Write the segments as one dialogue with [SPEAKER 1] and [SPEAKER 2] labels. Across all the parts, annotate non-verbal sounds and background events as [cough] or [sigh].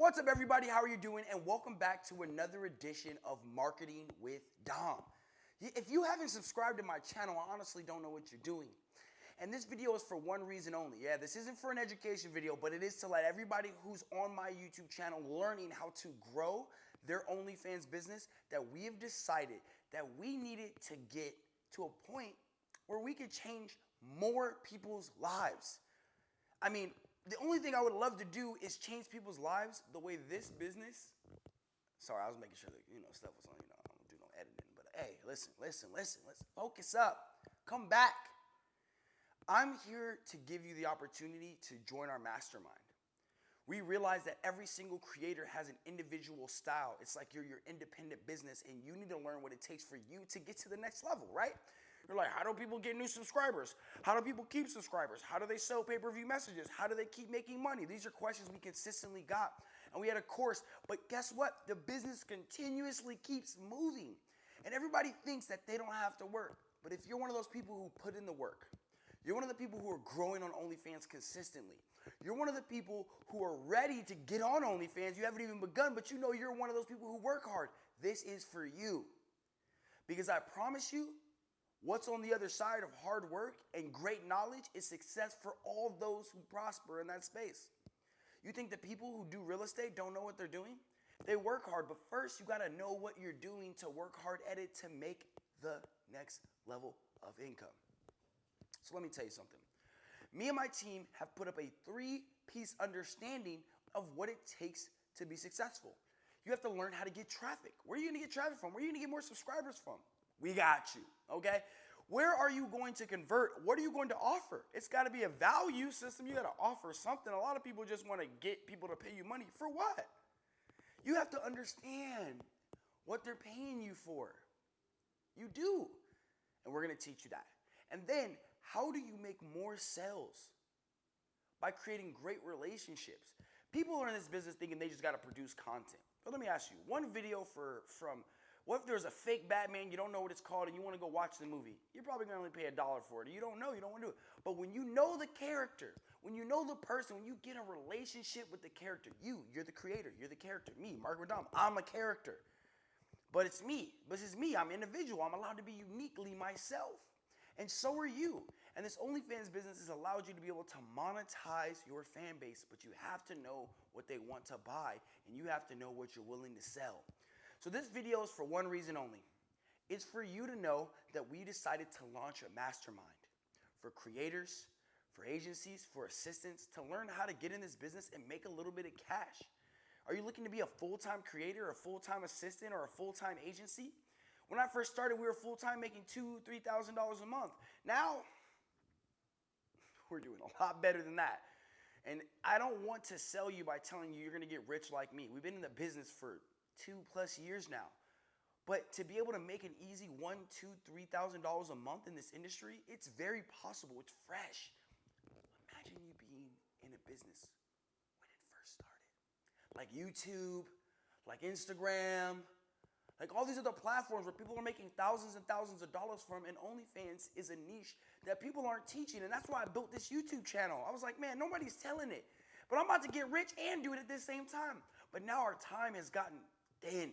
[SPEAKER 1] What's up, everybody? How are you doing? And welcome back to another edition of Marketing with Dom. If you haven't subscribed to my channel, I honestly don't know what you're doing. And this video is for one reason only. Yeah, this isn't for an education video, but it is to let everybody who's on my YouTube channel learning how to grow their OnlyFans business that we have decided that we needed to get to a point where we could change more people's lives. I mean, the only thing I would love to do is change people's lives the way this business. Sorry, I was making sure that you know stuff was on. You know, I don't do no editing. But hey, listen, listen, listen, let's Focus up. Come back. I'm here to give you the opportunity to join our mastermind. We realize that every single creator has an individual style. It's like you're your independent business and you need to learn what it takes for you to get to the next level, right? You're like, how do people get new subscribers? How do people keep subscribers? How do they sell pay per view messages? How do they keep making money? These are questions we consistently got. And we had a course, but guess what? The business continuously keeps moving. And everybody thinks that they don't have to work. But if you're one of those people who put in the work, you're one of the people who are growing on OnlyFans consistently. You're one of the people who are ready to get on OnlyFans. You haven't even begun, but you know you're one of those people who work hard. This is for you. Because I promise you, what's on the other side of hard work and great knowledge is success for all those who prosper in that space. You think the people who do real estate don't know what they're doing? They work hard, but first you got to know what you're doing to work hard at it to make the next level of income. So let me tell you something. Me and my team have put up a three piece understanding of what it takes to be successful. You have to learn how to get traffic. Where are you gonna get traffic from? Where are you gonna get more subscribers from? We got you, okay? Where are you going to convert? What are you going to offer? It's got to be a value system. You got to offer something. A lot of people just want to get people to pay you money. For what? You have to understand what they're paying you for. You do. And we're going to teach you that. And then, how do you make more sales? By creating great relationships. People are in this business thinking they just got to produce content. But let me ask you one video for from what if there's a fake Batman, you don't know what it's called, and you want to go watch the movie? You're probably going to only pay a dollar for it. You don't know, you don't want to do it. But when you know the character, when you know the person, when you get a relationship with the character, you, you're the creator, you're the character. Me, Mark Radom, I'm a character. But it's me. This is me. I'm individual. I'm allowed to be uniquely myself. And so are you. And this OnlyFans business has allowed you to be able to monetize your fan base, but you have to know what they want to buy and you have to know what you're willing to sell. So this video is for one reason only. It's for you to know that we decided to launch a mastermind for creators, for agencies, for assistants to learn how to get in this business and make a little bit of cash. Are you looking to be a full-time creator, a full-time assistant, or a full-time agency? When I first started, we were full-time making two, three thousand dollars a month. Now, we're doing a lot better than that. And I don't want to sell you by telling you you're gonna get rich like me. We've been in the business for two plus years now. But to be able to make an easy one, two, three thousand dollars a month in this industry, it's very possible. It's fresh. Imagine you being in a business when it first started. Like YouTube, like Instagram, like all these other platforms where people are making thousands and thousands of dollars from, and OnlyFans is a niche that people aren't teaching. And that's why I built this YouTube channel. I was like, man, nobody's telling it. But I'm about to get rich and do it at the same time. But now our time has gotten thin.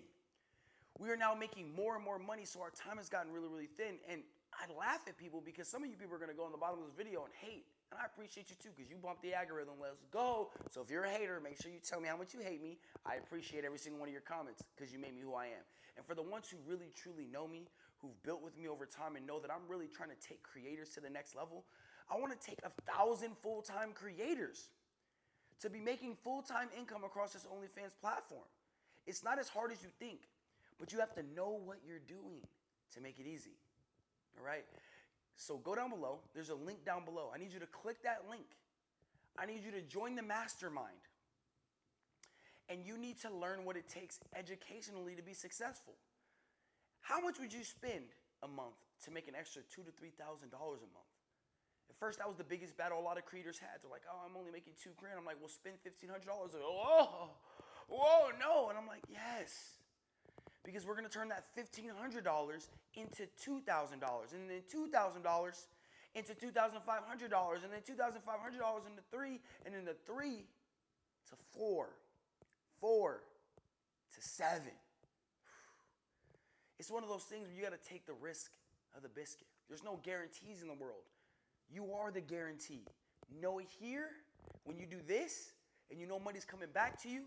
[SPEAKER 1] We are now making more and more money, so our time has gotten really, really thin. And I laugh at people because some of you people are gonna go on the bottom of this video and hate. And I appreciate you too, because you bumped the algorithm. Let's go. So if you're a hater, make sure you tell me how much you hate me. I appreciate every single one of your comments because you made me who I am. And for the ones who really truly know me, who've built with me over time and know that I'm really trying to take creators to the next level, I want to take a thousand full-time creators to be making full-time income across this OnlyFans platform. It's not as hard as you think, but you have to know what you're doing to make it easy. All right? So go down below. There's a link down below. I need you to click that link. I need you to join the mastermind. And you need to learn what it takes educationally to be successful. How much would you spend a month to make an extra two to three thousand dollars a month? At first, that was the biggest battle a lot of creators had. They're like, "Oh, I'm only making two grand." I'm like, "Well, spend fifteen hundred dollars." Oh, whoa, no. And I'm like, yes. Because we're going to turn that $1,500 into $2,000, and then $2,000 into $2,500, and then $2,500 into three, and then the three to four, four to seven. It's one of those things where you got to take the risk of the biscuit. There's no guarantees in the world. You are the guarantee. Know it here, when you do this, and you know money's coming back to you,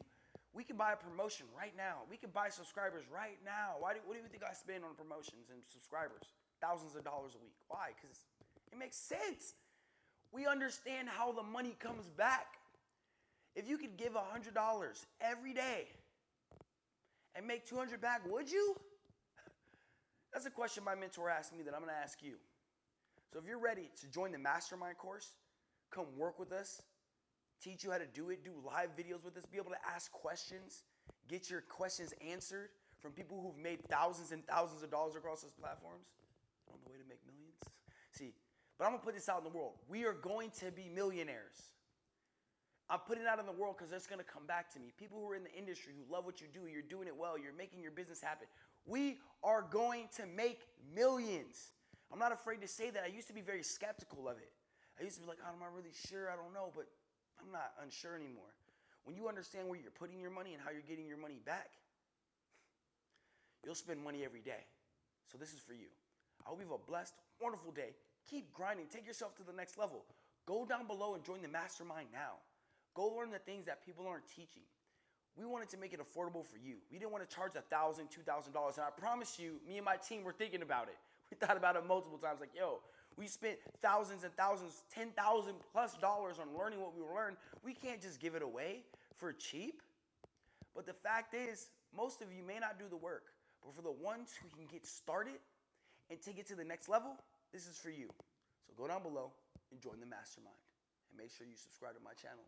[SPEAKER 1] we can buy a promotion right now. We can buy subscribers right now. Why do, what do you think I spend on promotions and subscribers? Thousands of dollars a week. Why? Because it makes sense. We understand how the money comes back. If you could give $100 every day and make 200 back, would you? [laughs] That's a question my mentor asked me that I'm going to ask you. So if you're ready to join the mastermind course, come work with us, teach you how to do it, do live videos with us, be able to ask questions, get your questions answered from people who've made thousands and thousands of dollars across those platforms on the way to make millions. See, but I'm gonna put this out in the world. We are going to be millionaires. I'm putting it out in the world because it's gonna come back to me. People who are in the industry who love what you do, you're doing it well, you're making your business happen. We are going to make millions. I'm not afraid to say that. I used to be very skeptical of it. I used to be like, oh, I'm not really sure, I don't know, but I'm not unsure anymore. When you understand where you're putting your money and how you're getting your money back, you'll spend money every day. So this is for you. I hope you have a blessed, wonderful day. Keep grinding. Take yourself to the next level. Go down below and join the mastermind now. Go learn the things that people aren't teaching. We wanted to make it affordable for you. We didn't want to charge $1,000, $2,000. And I promise you, me and my team were thinking about it. [laughs] We thought about it multiple times like, yo, we spent thousands and thousands, 10,000 plus dollars on learning what we learned. We can't just give it away for cheap. But the fact is, most of you may not do the work, but for the ones who can get started and take it to the next level, this is for you. So go down below and join the mastermind. And make sure you subscribe to my channel.